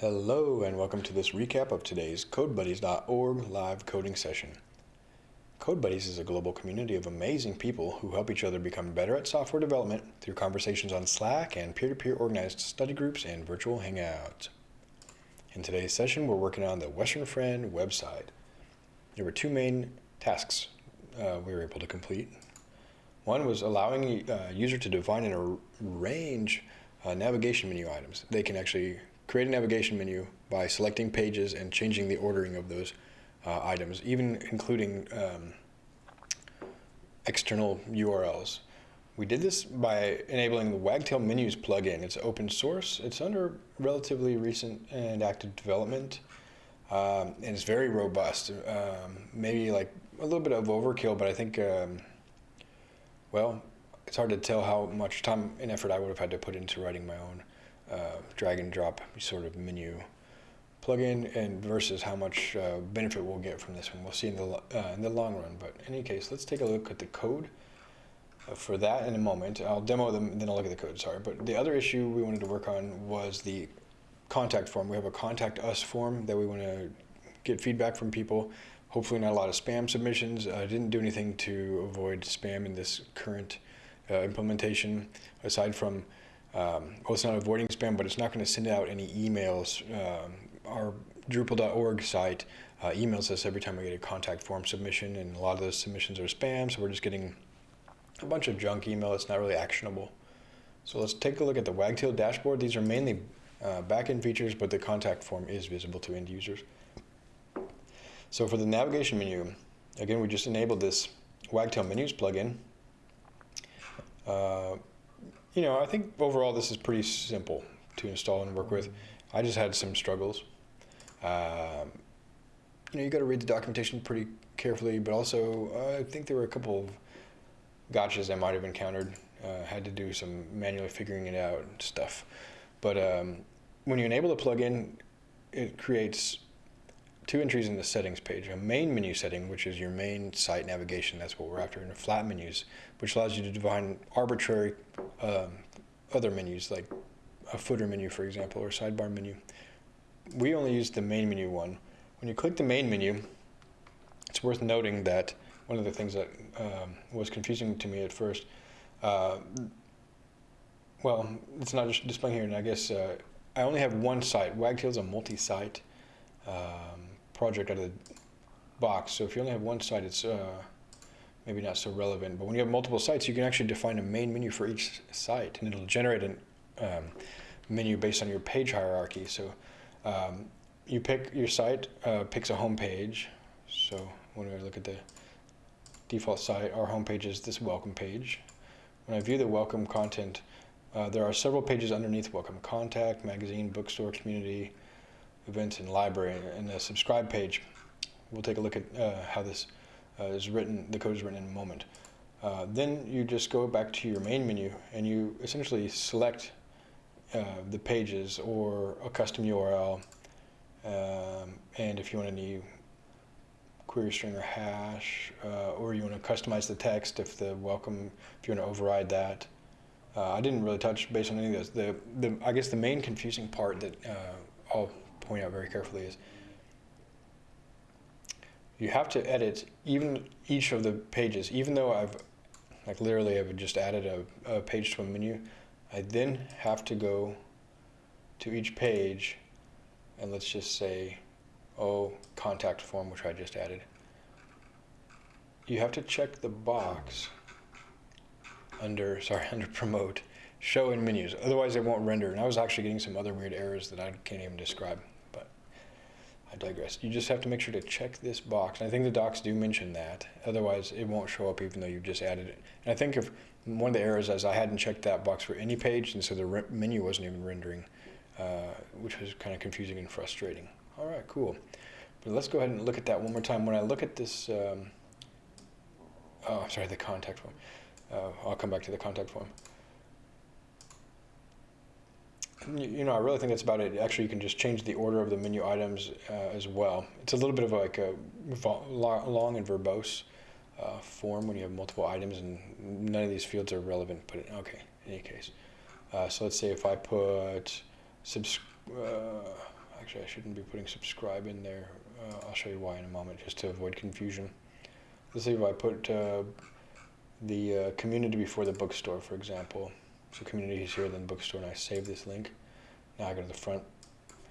Hello and welcome to this recap of today's CodeBuddies.org live coding session. CodeBuddies is a global community of amazing people who help each other become better at software development through conversations on Slack and peer-to-peer -peer organized study groups and virtual hangouts. In today's session, we're working on the Western Friend website. There were two main tasks uh, we were able to complete. One was allowing a uh, user to define and arrange uh, navigation menu items. They can actually create a navigation menu by selecting pages and changing the ordering of those uh, items, even including um, external URLs. We did this by enabling the Wagtail Menus plugin. It's open source. It's under relatively recent and active development. Um, and it's very robust. Um, maybe like a little bit of overkill, but I think, um, well, it's hard to tell how much time and effort I would have had to put into writing my own uh, drag and drop sort of menu plugin and versus how much uh, benefit we'll get from this one. We'll see in the, uh, in the long run. But in any case, let's take a look at the code uh, for that in a moment. I'll demo them, then I'll look at the code, sorry. But the other issue we wanted to work on was the contact form. We have a contact us form that we want to get feedback from people. Hopefully not a lot of spam submissions. I didn't do anything to avoid spam in this current uh, implementation aside from um, well, it's not avoiding spam, but it's not going to send out any emails. Um, our Drupal.org site uh, emails us every time we get a contact form submission, and a lot of those submissions are spam, so we're just getting a bunch of junk email that's not really actionable. So let's take a look at the Wagtail dashboard. These are mainly uh, backend features, but the contact form is visible to end users. So for the navigation menu, again, we just enabled this Wagtail Menus plugin. Uh, you know, I think overall this is pretty simple to install and work with. I just had some struggles. Um, you know, you got to read the documentation pretty carefully, but also uh, I think there were a couple of gotchas I might have encountered. Uh, had to do some manually figuring it out stuff. But um, when you enable the plugin, it creates two entries in the settings page, a main menu setting, which is your main site navigation, that's what we're after, and flat menus, which allows you to define arbitrary um, other menus, like a footer menu, for example, or sidebar menu. We only use the main menu one. When you click the main menu, it's worth noting that one of the things that um, was confusing to me at first, uh, well, it's not just displaying here, and I guess uh, I only have one site. Wagtail's a multi-site um, project out of the box. So if you only have one site, it's uh, maybe not so relevant. But when you have multiple sites, you can actually define a main menu for each site, and it'll generate a um, menu based on your page hierarchy. So um, you pick your site, uh, picks a home page. So when I look at the default site, our home page is this welcome page. When I view the welcome content, uh, there are several pages underneath welcome contact, magazine, bookstore, community, events and library and the subscribe page. We'll take a look at uh, how this uh, is written, the code is written in a moment. Uh, then you just go back to your main menu and you essentially select uh, the pages or a custom URL um, and if you want any query string or hash uh, or you want to customize the text if the welcome, if you want to override that. Uh, I didn't really touch based on any of those. The, the, I guess the main confusing part that I'll point out very carefully is you have to edit even each of the pages, even though I've, like literally I've just added a, a page to a menu, I then have to go to each page and let's just say, oh, contact form, which I just added. You have to check the box under, sorry, under promote, show in menus. Otherwise it won't render. And I was actually getting some other weird errors that I can't even describe. I digress. You just have to make sure to check this box. And I think the docs do mention that. Otherwise, it won't show up even though you've just added it. And I think if one of the errors is I hadn't checked that box for any page, and so the menu wasn't even rendering, uh, which was kind of confusing and frustrating. All right, cool. But let's go ahead and look at that one more time. When I look at this, um, oh, sorry, the contact form. Uh, I'll come back to the contact form you know, I really think that's about it. Actually, you can just change the order of the menu items uh, as well. It's a little bit of like a long and verbose uh, form when you have multiple items and none of these fields are relevant, but okay, in any case. Uh, so let's say if I put, subs uh, actually, I shouldn't be putting subscribe in there. Uh, I'll show you why in a moment, just to avoid confusion. Let's see if I put uh, the community before the bookstore, for example. So community is here, then bookstore, and I save this link. Now I go to the front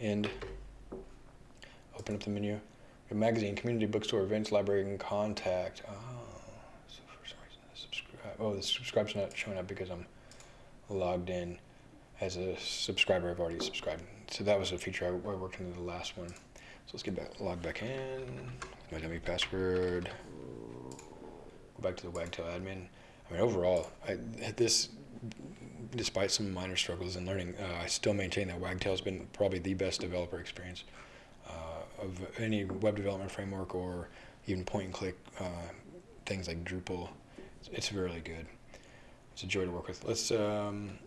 end, open up the menu, magazine, community, bookstore, events, library, and contact. Oh, so for some reason, the subscribe. Oh, the subscribe's not showing up because I'm logged in as a subscriber. I've already subscribed. So that was a feature I, I worked into the last one. So let's get back, log back in, my dummy password, go back to the Wagtail admin. I mean, overall, I, hit this, despite some minor struggles in learning, uh, I still maintain that Wagtail has been probably the best developer experience uh, of any web development framework or even point and click uh, things like Drupal. It's, it's, really good. It's a joy to work with. Let's um,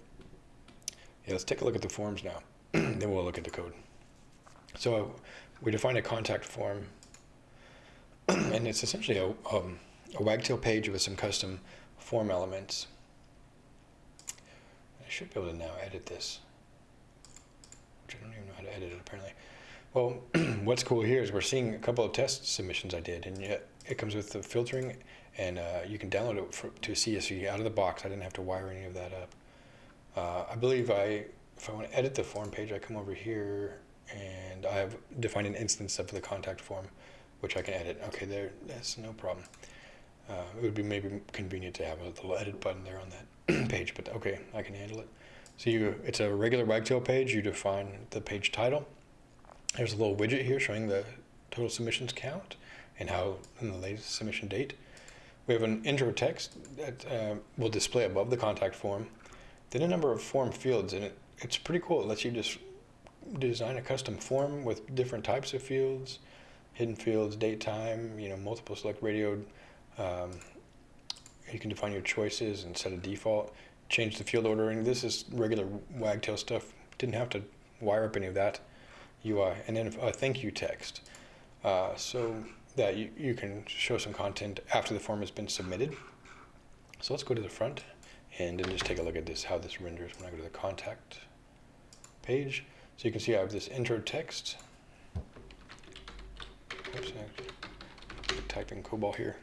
yeah, let's take a look at the forms now. then we'll look at the code. So we define a contact form, and it's essentially a, um, a wagtail page with some custom form elements. I should be able to now edit this, which I don't even know how to edit it apparently. Well, what's cool here is we're seeing a couple of test submissions I did, and yet it comes with the filtering, and uh, you can download it for, to CSV out of the box. I didn't have to wire any of that up. Uh, I believe I, if I want to edit the form page, I come over here and I have defined an instance of the contact form, which I can edit. Okay, there, that's no problem. Uh, it would be maybe convenient to have a little edit button there on that page, but okay, I can handle it. So you, it's a regular Wagtail page. You define the page title. There's a little widget here showing the total submissions count and how in the latest submission date. We have an intro text that uh, will display above the contact form. Then a number of form fields, and it, it's pretty cool. It lets you just design a custom form with different types of fields, hidden fields, date, time, you know, multiple select radio. Um, you can define your choices and set a default, change the field ordering. This is regular Wagtail stuff. Didn't have to wire up any of that UI. And then a thank you text. Uh, so that you, you can show some content after the form has been submitted. So let's go to the front and then just take a look at this, how this renders when I go to the contact page. So you can see I have this intro text. Oops, I typed in COBOL here.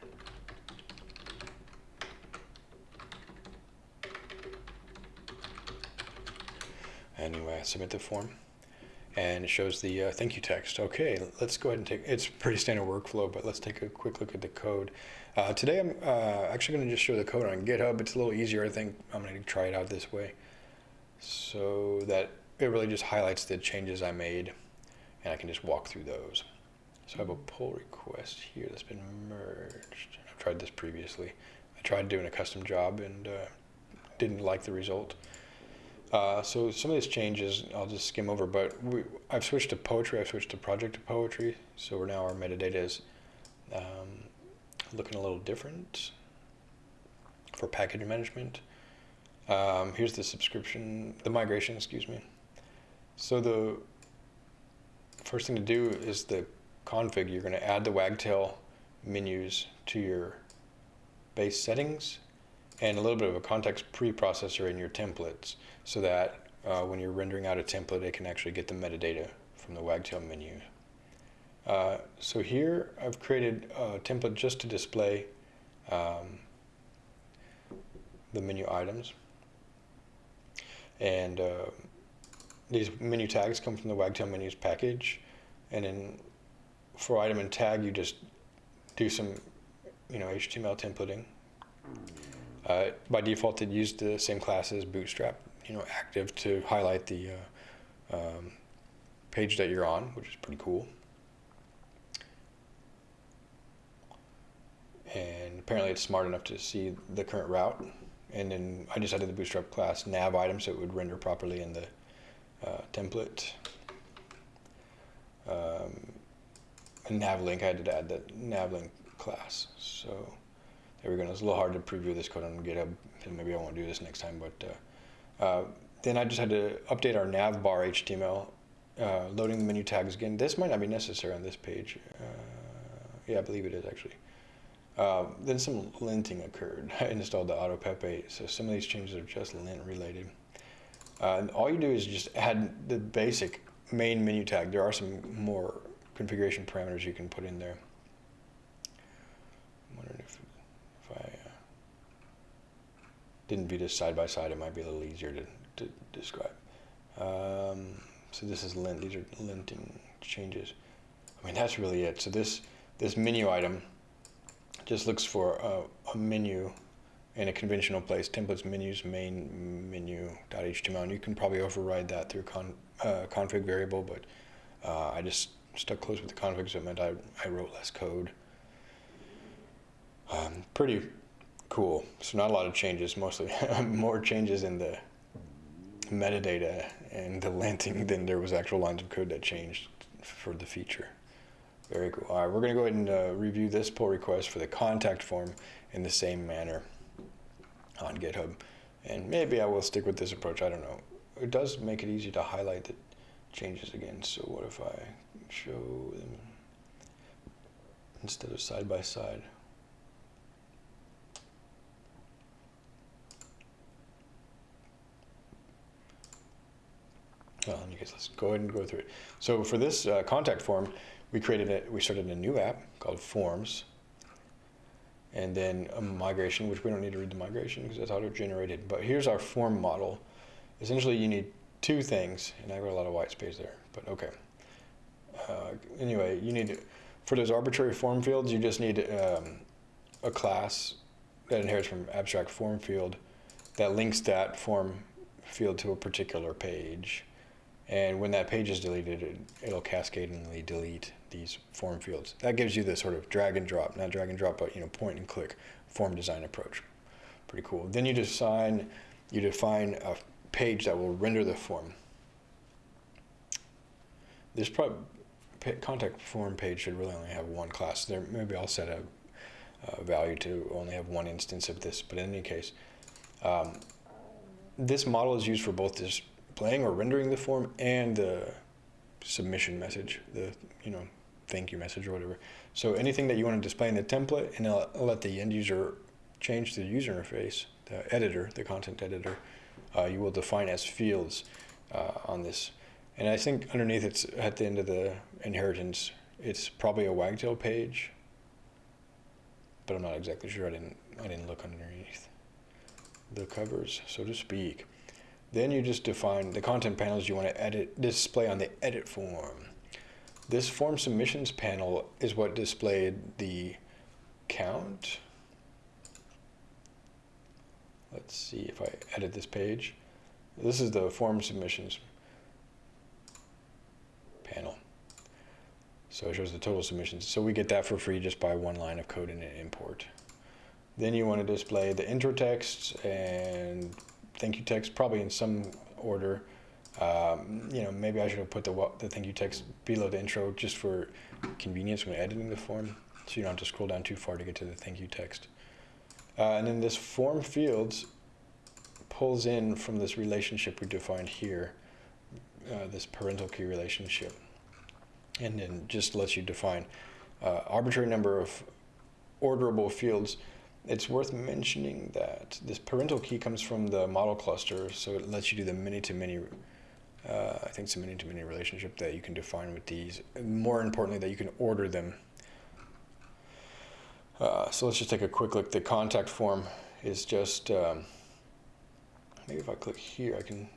Anyway, submit the form and it shows the uh, thank you text. Okay, let's go ahead and take, it's pretty standard workflow, but let's take a quick look at the code. Uh, today I'm uh, actually gonna just show the code on GitHub. It's a little easier, I think. I'm gonna try it out this way so that it really just highlights the changes I made and I can just walk through those. So I have a pull request here that's been merged. I've tried this previously. I tried doing a custom job and uh, didn't like the result. Uh, so some of these changes I'll just skim over, but we, I've switched to poetry, I've switched to project to poetry, so we're now our metadata is um, looking a little different for package management. Um, here's the subscription, the migration, excuse me. So the first thing to do is the config. You're going to add the Wagtail menus to your base settings and a little bit of a context preprocessor in your templates so that uh, when you're rendering out a template, it can actually get the metadata from the Wagtail menu. Uh, so here I've created a template just to display um, the menu items. And uh, these menu tags come from the Wagtail menus package. And then for item and tag, you just do some, you know, HTML templating. Uh, by default, it used the same class as Bootstrap, you know, active to highlight the uh, um, page that you're on, which is pretty cool. And apparently it's smart enough to see the current route. And then I just added the Bootstrap class nav item so it would render properly in the uh, template. Um, nav link, I had to add the nav link class. So there we go. It's a little hard to preview this code on GitHub, and maybe I won't do this next time. But uh, uh, then I just had to update our navbar HTML, uh, loading the menu tags again. This might not be necessary on this page. Uh, yeah, I believe it is actually. Uh, then some linting occurred. I installed the AutoPep8, so some of these changes are just lint related. Uh, all you do is just add the basic main menu tag. There are some more configuration parameters you can put in there. I'm wondering if, if I uh, didn't view this side by side, it might be a little easier to, to describe. Um, so this is lint. These are linting changes. I mean, that's really it. So this this menu item just looks for a, a menu in a conventional place. Templates, menus, main menu.html. And you can probably override that through con, uh, config variable, but uh, I just stuck close with the config, so it meant I, I wrote less code. Um, pretty cool. So not a lot of changes, mostly more changes in the metadata and the linting than there was actual lines of code that changed for the feature. Very cool. All right, we're going to go ahead and uh, review this pull request for the contact form in the same manner on GitHub. And maybe I will stick with this approach. I don't know. It does make it easy to highlight the changes again. So what if I show them instead of side by side? Well, in any case, let's go ahead and go through it. So for this uh, contact form, we created it. We started a new app called Forms, and then a migration, which we don't need to read the migration because that's auto-generated. But here's our form model. Essentially, you need two things, and I've got a lot of white space there, but okay. Uh, anyway, you need for those arbitrary form fields, you just need um, a class that inherits from abstract form field that links that form field to a particular page. And when that page is deleted, it, it'll cascadingly delete these form fields. That gives you the sort of drag and drop, not drag and drop, but you know, point and click form design approach. Pretty cool. Then you define, you define a page that will render the form. This contact form page should really only have one class. There, maybe I'll set a, a value to only have one instance of this, but in any case, um, this model is used for both this playing or rendering the form and the submission message, the you know thank you message or whatever. So anything that you want to display in the template and I'll, let the end user change the user interface, the editor, the content editor, uh, you will define as fields uh, on this. And I think underneath it's at the end of the inheritance, it's probably a wagtail page, but I'm not exactly sure. I didn't I didn't look underneath the covers, so to speak. Then you just define the content panels you want to edit, display on the edit form. This form submissions panel is what displayed the count. Let's see if I edit this page. This is the form submissions panel. So it shows the total submissions. So we get that for free just by one line of code in an import. Then you want to display the intro text and thank you text, probably in some order. Um, you know, maybe I should have put the, the thank you text below the intro just for convenience when editing the form, so you don't have to scroll down too far to get to the thank you text. Uh, and then this form fields pulls in from this relationship we defined here, uh, this parental key relationship, and then just lets you define uh, arbitrary number of orderable fields it's worth mentioning that this parental key comes from the model cluster, so it lets you do the many-to-many, uh, I think it's a many-to-many relationship that you can define with these. More importantly, that you can order them. Uh, so let's just take a quick look. The contact form is just, um, maybe if I click here, I can,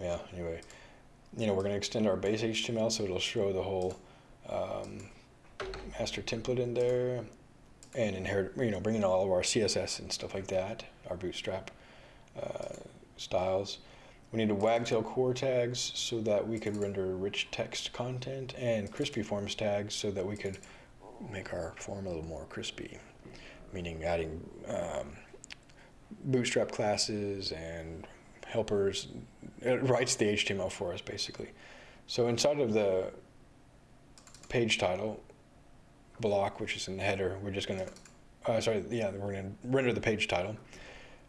yeah, anyway. You know, we're going to extend our base HTML, so it'll show the whole um, master template in there and inherit, you know, bringing all of our CSS and stuff like that, our bootstrap uh, styles. We need a wagtail core tags so that we could render rich text content and crispy forms tags so that we could make our form a little more crispy, meaning adding um, bootstrap classes and helpers. It writes the HTML for us basically. So inside of the page title, block, which is in the header, we're just going to, uh, sorry, yeah, we're going to render the page title.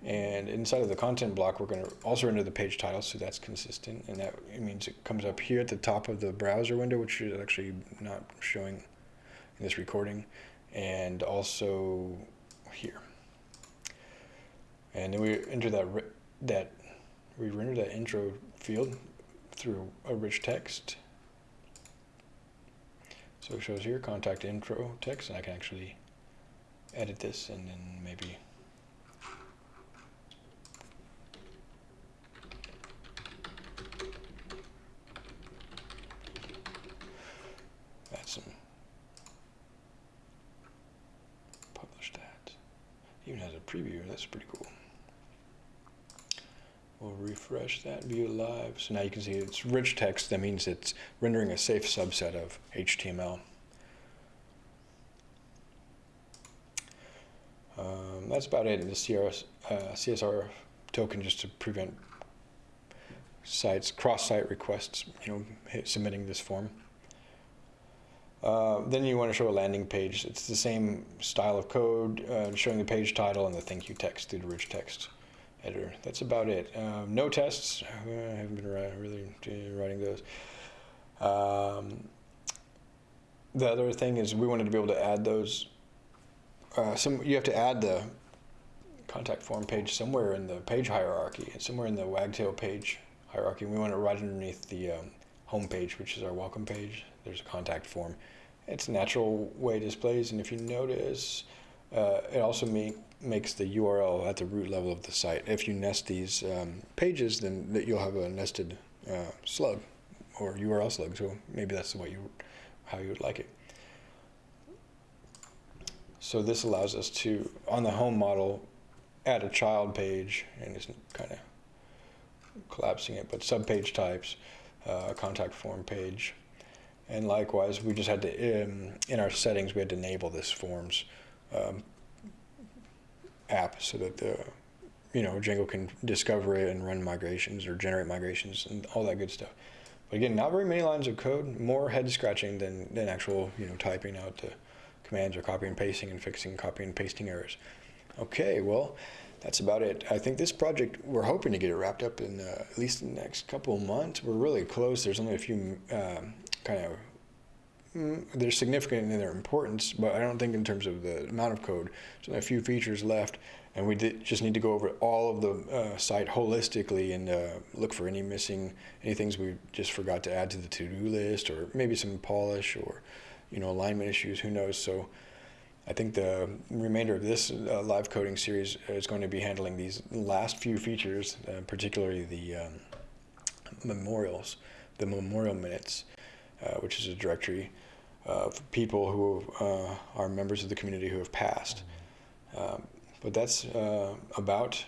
And inside of the content block, we're going to also render the page title, so that's consistent. And that means it comes up here at the top of the browser window, which is actually not showing in this recording, and also here. And then we enter that, that we render that intro field through a rich text. So it shows here contact intro text, and I can actually edit this and then maybe add some publish that. Even has a preview, that's pretty cool. We'll refresh that, view live. So now you can see it's rich text. That means it's rendering a safe subset of HTML. Um, that's about it. in The CRS, uh, CSR token just to prevent sites, cross-site requests, you know, submitting this form. Uh, then you want to show a landing page. It's the same style of code, uh, showing the page title and the thank you text through the rich text editor. That's about it. Um, no tests. I haven't been really writing those. Um, the other thing is we wanted to be able to add those. Uh, some you have to add the contact form page somewhere in the page hierarchy, somewhere in the wagtail page hierarchy. We want it right underneath the um, home page, which is our welcome page. There's a contact form. It's a natural way it displays, and if you notice, uh, it also make, makes the URL at the root level of the site. If you nest these um, pages, then that you'll have a nested uh, slug or URL slug. So maybe that's what you, how you would like it. So this allows us to, on the home model, add a child page, and it's kind of collapsing it, but subpage types, uh, contact form page, and likewise, we just had to, um, in our settings, we had to enable this forms um, app so that the you know Django can discover it and run migrations or generate migrations and all that good stuff. But again, not very many lines of code, more head scratching than, than actual you know typing out the commands or copy and pasting and fixing copy and pasting errors. Okay, well, that's about it. I think this project, we're hoping to get it wrapped up in uh, at least the next couple months. We're really close. There's only a few um, kind of they're significant in their importance, but I don't think in terms of the amount of code. So a few features left, and we did, just need to go over all of the uh, site holistically and uh, look for any missing, any things we just forgot to add to the to-do list, or maybe some polish, or you know alignment issues. Who knows? So. I think the remainder of this uh, live coding series is going to be handling these last few features, uh, particularly the um, memorials, the memorial minutes, which is a directory of people who uh, are members of the community who have passed. Um, but that's uh, about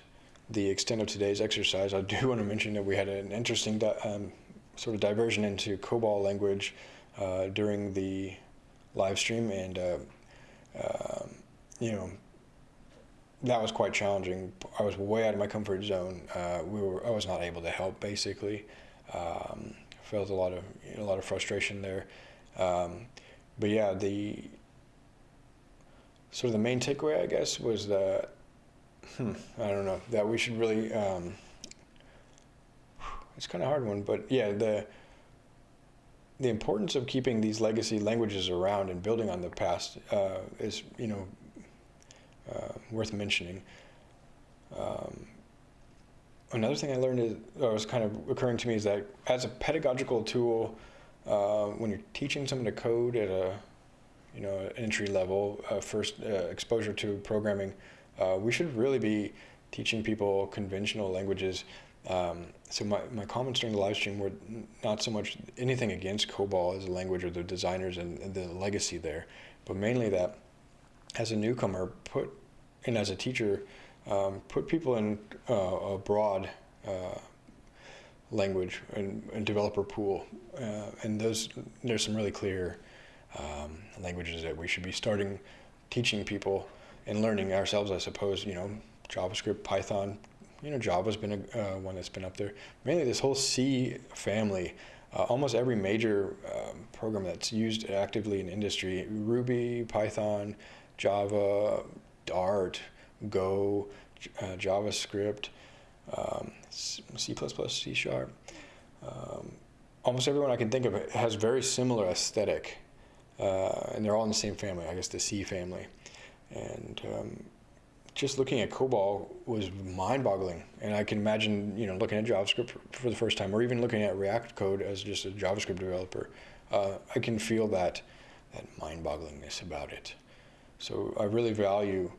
the extent of today's exercise. I do want to mention that we had an interesting um, sort of diversion into COBOL language uh, during the live stream, and uh, um, you know that was quite challenging. I was way out of my comfort zone. Uh, we were I was not able to help basically. Um, felt a lot of a lot of frustration there. Um, but yeah, the sort of the main takeaway, I guess, was that hmm, I don't know that we should really. Um, it's kind of hard one, but yeah, the the importance of keeping these legacy languages around and building on the past uh, is, you know, uh, worth mentioning. Um, another thing I learned is, or was kind of occurring to me is that as a pedagogical tool, uh, when you're teaching someone to code at a you know entry level uh, first uh, exposure to programming uh, we should really be teaching people conventional languages. Um, so my, my comments during the live stream were not so much anything against COBOL as a language or the designers and, and the legacy there, but mainly that as a newcomer, put and as a teacher, um, put people in uh, a broad uh, language and, and developer pool. Uh, and those there's some really clear um, languages that we should be starting teaching people and learning ourselves, I suppose. You know, JavaScript, Python. You know, Java's been a, uh, one that's been up there. Mainly this whole C family. Uh, almost every major um, program that's used actively in industry, Ruby, Python, Java, Dart, Go, uh, JavaScript, um, C++, C Sharp. Um, almost everyone I can think of has very similar aesthetic, uh, and they're all in the same family. I guess the C family, and um, just looking at COBOL was mind-boggling, and I can imagine, you know, looking at JavaScript for, for the first time, or even looking at React code as just a JavaScript developer. Uh, I can feel that that mind-bogglingness about it. So I really value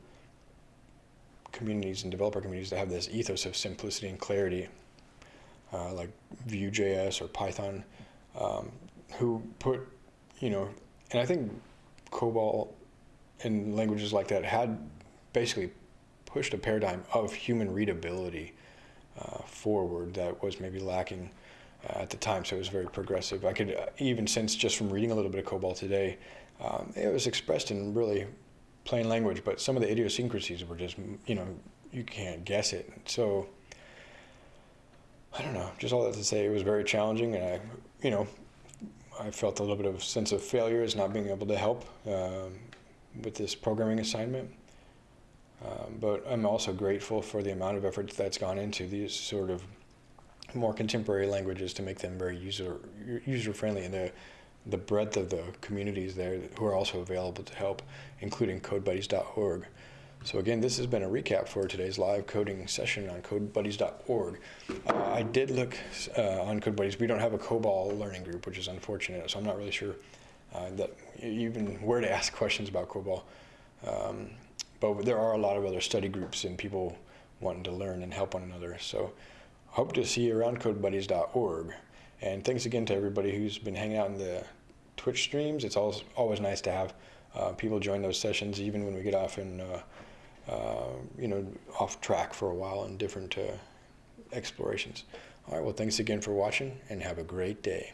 communities and developer communities that have this ethos of simplicity and clarity, uh, like Vue.js or Python, um, who put, you know, and I think COBOL and languages like that had basically pushed a paradigm of human readability uh, forward that was maybe lacking uh, at the time. So it was very progressive. I could uh, even sense just from reading a little bit of COBOL today, um, it was expressed in really plain language, but some of the idiosyncrasies were just, you know, you can't guess it. So I don't know, just all that to say, it was very challenging, and I, you know, I felt a little bit of sense of failure as not being able to help um, with this programming assignment. Um, but I'm also grateful for the amount of effort that's gone into these sort of more contemporary languages to make them very user user friendly and the the breadth of the communities there who are also available to help, including CodeBuddies.org. So again, this has been a recap for today's live coding session on CodeBuddies.org. Uh, I did look uh, on CodeBuddies. We don't have a COBOL learning group, which is unfortunate. So I'm not really sure uh, that even where to ask questions about COBOL. Um, but there are a lot of other study groups and people wanting to learn and help one another. So hope to see you around CodeBuddies.org. And thanks again to everybody who's been hanging out in the Twitch streams. It's always, always nice to have uh, people join those sessions, even when we get off in, uh, uh, you know, off track for a while in different uh, explorations. All right, well, thanks again for watching and have a great day.